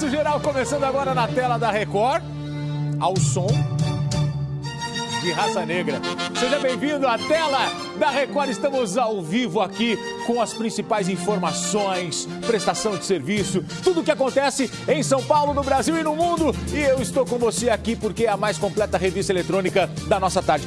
Balanço Geral começando agora na tela da Record, ao som de Raça Negra. Seja bem-vindo à tela da Record. Estamos ao vivo aqui com as principais informações, prestação de serviço, tudo o que acontece em São Paulo, no Brasil e no mundo. E eu estou com você aqui porque é a mais completa revista eletrônica da nossa tarde.